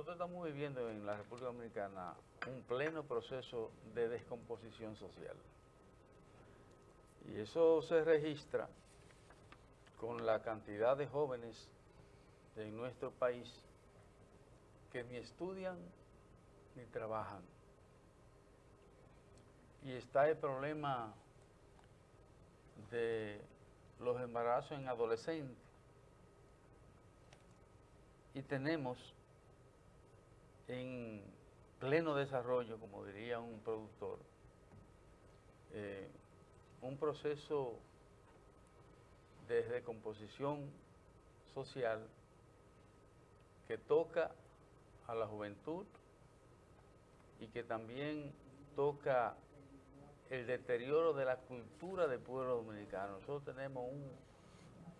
nosotros estamos viviendo en la República Dominicana un pleno proceso de descomposición social. Y eso se registra con la cantidad de jóvenes en nuestro país que ni estudian ni trabajan. Y está el problema de los embarazos en adolescentes. Y tenemos en pleno desarrollo, como diría un productor, eh, un proceso de decomposición social que toca a la juventud y que también toca el deterioro de la cultura del pueblo dominicano. Nosotros tenemos un,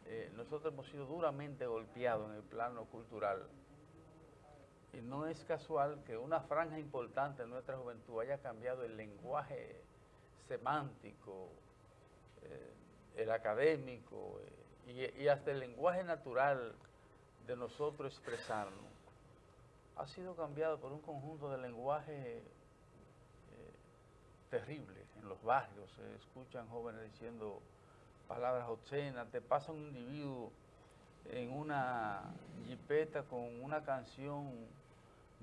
eh, nosotros hemos sido duramente golpeados en el plano cultural y no es casual que una franja importante de nuestra juventud haya cambiado el lenguaje semántico, eh, el académico eh, y, hasta el lenguaje natural de nosotros expresarnos. Ha sido cambiado por un conjunto de lenguaje eh, terrible. En los barrios se escuchan jóvenes diciendo palabras obscenas, te pasa un individuo en una jipeta con una canción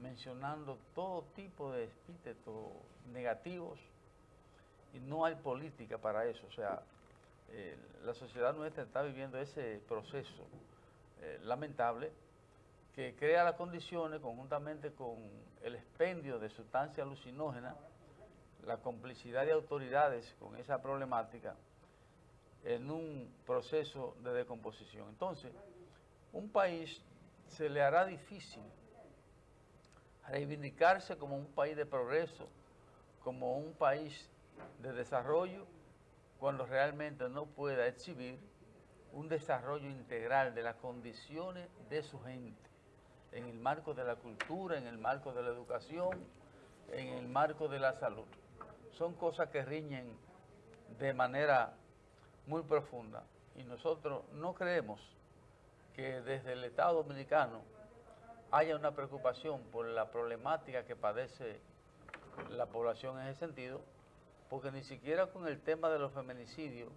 mencionando todo tipo de epítetos negativos y no hay política para eso. O sea, eh, la sociedad nuestra está viviendo ese proceso eh, lamentable que crea las condiciones conjuntamente con el expendio de sustancias alucinógenas, la complicidad de autoridades con esa problemática en un proceso de decomposición. Entonces, un país se le hará difícil reivindicarse como un país de progreso, como un país de desarrollo, cuando realmente no pueda exhibir un desarrollo integral de las condiciones de su gente, en el marco de la cultura, en el marco de la educación, en el marco de la salud. Son cosas que riñen de manera muy profunda y nosotros no creemos que desde el Estado Dominicano haya una preocupación por la problemática que padece la población en ese sentido, porque ni siquiera con el tema de los feminicidios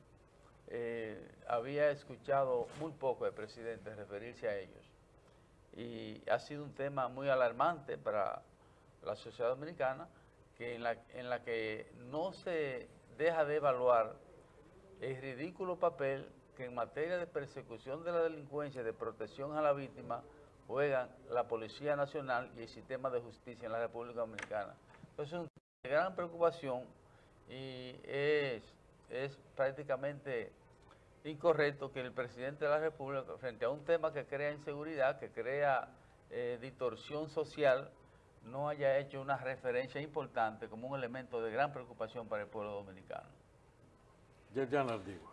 eh, había escuchado muy poco el presidente referirse a ellos. Y ha sido un tema muy alarmante para la sociedad dominicana, que en, la, en la que no se deja de evaluar el ridículo papel que en materia de persecución de la delincuencia, de protección a la víctima, juegan la Policía Nacional y el sistema de justicia en la República Dominicana. Entonces es una gran preocupación y es, es prácticamente incorrecto que el presidente de la República, frente a un tema que crea inseguridad, que crea eh, distorsión social, no haya hecho una referencia importante como un elemento de gran preocupación para el pueblo dominicano. Jai Jai